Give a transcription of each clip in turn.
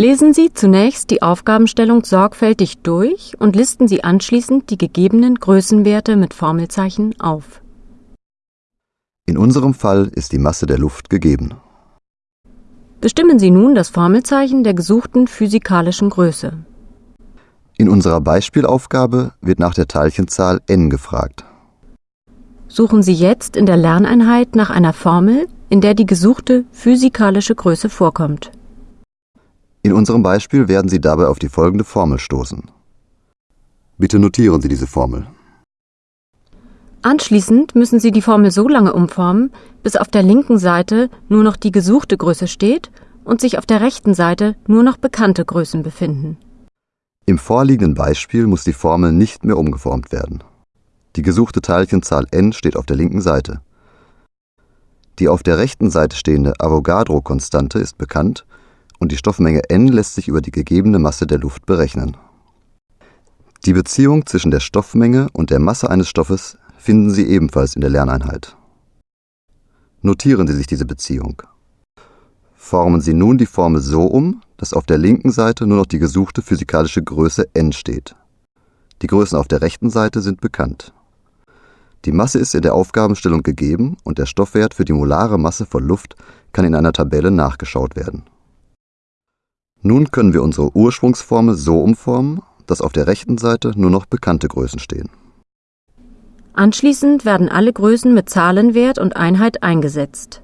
Lesen Sie zunächst die Aufgabenstellung sorgfältig durch und listen Sie anschließend die gegebenen Größenwerte mit Formelzeichen auf. In unserem Fall ist die Masse der Luft gegeben. Bestimmen Sie nun das Formelzeichen der gesuchten physikalischen Größe. In unserer Beispielaufgabe wird nach der Teilchenzahl n gefragt. Suchen Sie jetzt in der Lerneinheit nach einer Formel, in der die gesuchte physikalische Größe vorkommt. In unserem Beispiel werden Sie dabei auf die folgende Formel stoßen. Bitte notieren Sie diese Formel. Anschließend müssen Sie die Formel so lange umformen, bis auf der linken Seite nur noch die gesuchte Größe steht und sich auf der rechten Seite nur noch bekannte Größen befinden. Im vorliegenden Beispiel muss die Formel nicht mehr umgeformt werden. Die gesuchte Teilchenzahl n steht auf der linken Seite. Die auf der rechten Seite stehende Avogadro-Konstante ist bekannt und die Stoffmenge n lässt sich über die gegebene Masse der Luft berechnen. Die Beziehung zwischen der Stoffmenge und der Masse eines Stoffes finden Sie ebenfalls in der Lerneinheit. Notieren Sie sich diese Beziehung. Formen Sie nun die Formel so um, dass auf der linken Seite nur noch die gesuchte physikalische Größe n steht. Die Größen auf der rechten Seite sind bekannt. Die Masse ist in der Aufgabenstellung gegeben und der Stoffwert für die molare Masse von Luft kann in einer Tabelle nachgeschaut werden. Nun können wir unsere Ursprungsformel so umformen, dass auf der rechten Seite nur noch bekannte Größen stehen. Anschließend werden alle Größen mit Zahlenwert und Einheit eingesetzt.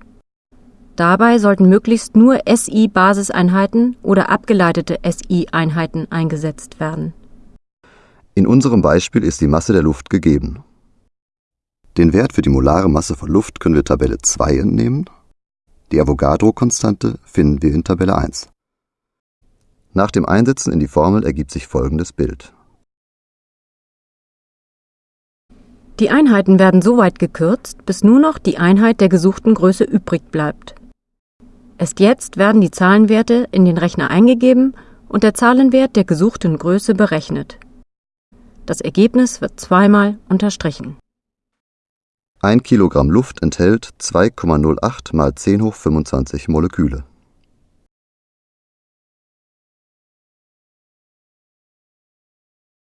Dabei sollten möglichst nur SI-Basiseinheiten oder abgeleitete SI-Einheiten eingesetzt werden. In unserem Beispiel ist die Masse der Luft gegeben. Den Wert für die molare Masse von Luft können wir Tabelle 2 entnehmen. Die Avogadro-Konstante finden wir in Tabelle 1. Nach dem Einsetzen in die Formel ergibt sich folgendes Bild. Die Einheiten werden so weit gekürzt, bis nur noch die Einheit der gesuchten Größe übrig bleibt. Erst jetzt werden die Zahlenwerte in den Rechner eingegeben und der Zahlenwert der gesuchten Größe berechnet. Das Ergebnis wird zweimal unterstrichen. Ein Kilogramm Luft enthält 2,08 mal 10 hoch 25 Moleküle.